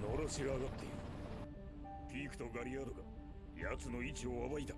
のろし上がっている。ピークとガリアードが奴の位置を暴いた。